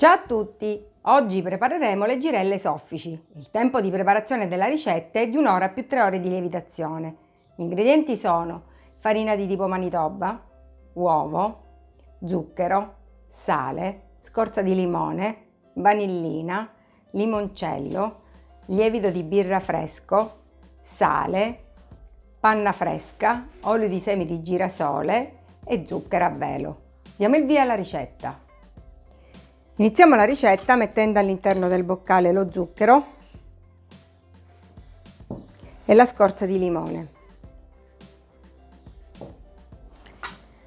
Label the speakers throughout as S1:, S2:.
S1: Ciao a tutti! Oggi prepareremo le girelle soffici. Il tempo di preparazione della ricetta è di un'ora più tre ore di lievitazione. Gli ingredienti sono farina di tipo manitoba, uovo, zucchero, sale, scorza di limone, vanillina, limoncello, lievito di birra fresco, sale, panna fresca, olio di semi di girasole e zucchero a velo. Diamo il via alla ricetta. Iniziamo la ricetta mettendo all'interno del boccale lo zucchero e la scorza di limone.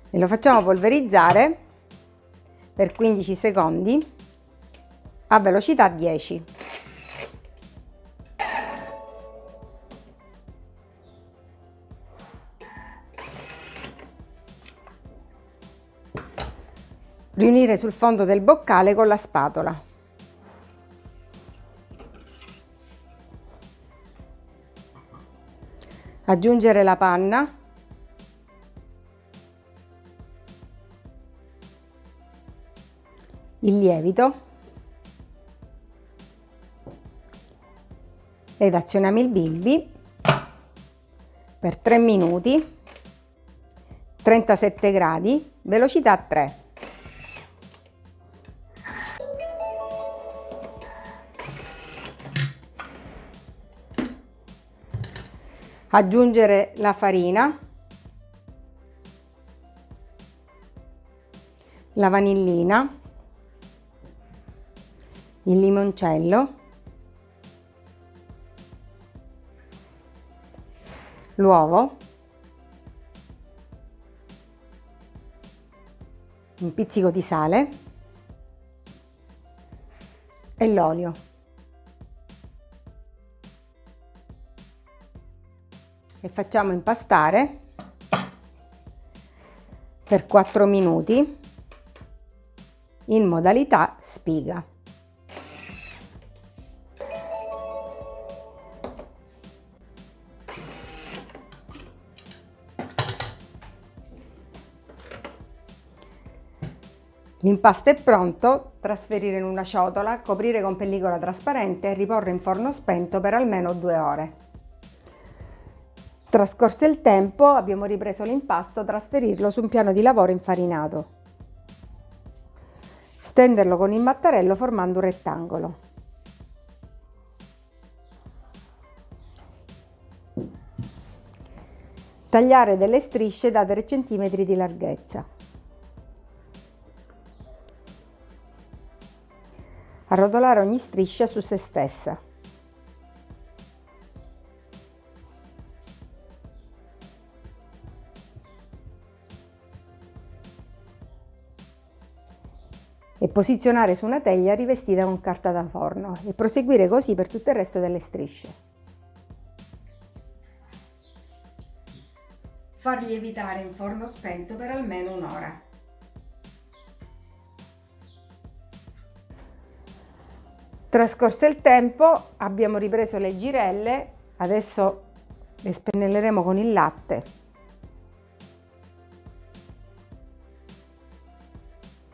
S1: E lo facciamo polverizzare per 15 secondi a velocità 10. Riunire sul fondo del boccale con la spatola. Aggiungere la panna. Il lievito. Ed azioniamo il bimbi per 3 minuti, 37 gradi, velocità 3. Aggiungere la farina, la vanillina, il limoncello, l'uovo, un pizzico di sale. E l'olio. E facciamo impastare per 4 minuti in modalità spiga. L'impasto è pronto, trasferire in una ciotola, coprire con pellicola trasparente e riporre in forno spento per almeno due ore. Trascorso il tempo abbiamo ripreso l'impasto, trasferirlo su un piano di lavoro infarinato. Stenderlo con il mattarello formando un rettangolo. Tagliare delle strisce da 3 cm di larghezza. Arrotolare ogni striscia su se stessa. E posizionare su una teglia rivestita con carta da forno e proseguire così per tutto il resto delle strisce. Far lievitare in forno spento per almeno un'ora. Trascorso il tempo abbiamo ripreso le girelle, adesso le spennelleremo con il latte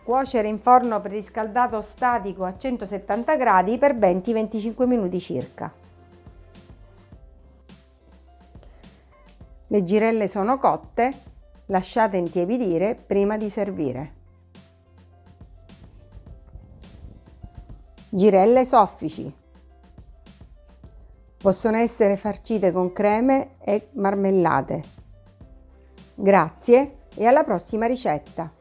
S1: Cuocere in forno preriscaldato statico a 170 gradi per 20-25 minuti circa. Le girelle sono cotte, lasciate intiepidire prima di servire. Girelle soffici. Possono essere farcite con creme e marmellate. Grazie e alla prossima ricetta!